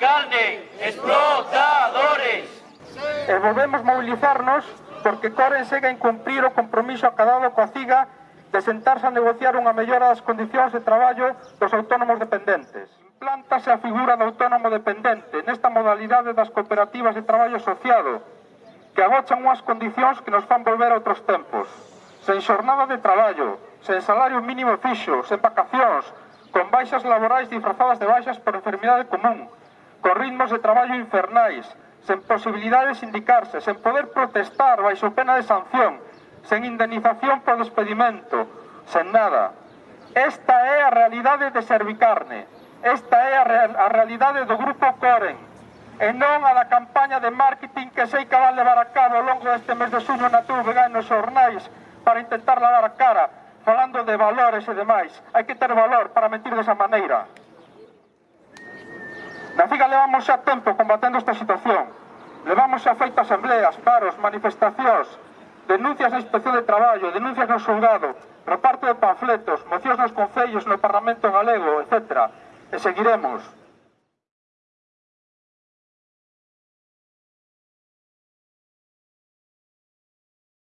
carne, explotadores. E volvemos mobilizarnos porque Coren segue a incumprir o compromiso acadado coa CIGA de sentarse a negociar unha mellora das condicións de traballo dos autónomos dependentes. Implántase a figura do autónomo dependente nesta modalidade das cooperativas de traballo asociado, que agochan unhas condicións que nos fan volver a outros tempos. Sen xornada de traballo, sen salario mínimo fixo, sen vacacións, con baixas laborais disfrazadas de baixas por enfermidade común, con ritmos de traballo infernais, sen posibilidade de sindicarse, sen poder protestar baixo pena de sanción, sen indemnización por despedimento, sen nada. Esta é a realidade de Servicarne, esta é a, real, a realidade do Grupo Coren, e non a da campaña de marketing que sei que van levar a cabo ao longo deste mes de suno na TV e nos para intentar lavar a cara, falando de valores e demais. Hai que ter valor para mentir desa maneira. Na Figa levamos xa tempo combatendo esta situación. Levamos xa feito asambleas, paros, manifestacións, denuncias na inspección de traballo, denuncias no xulgado, reparto de panfletos, mocións nos concellos, no Parlamento galego, etc. E seguiremos.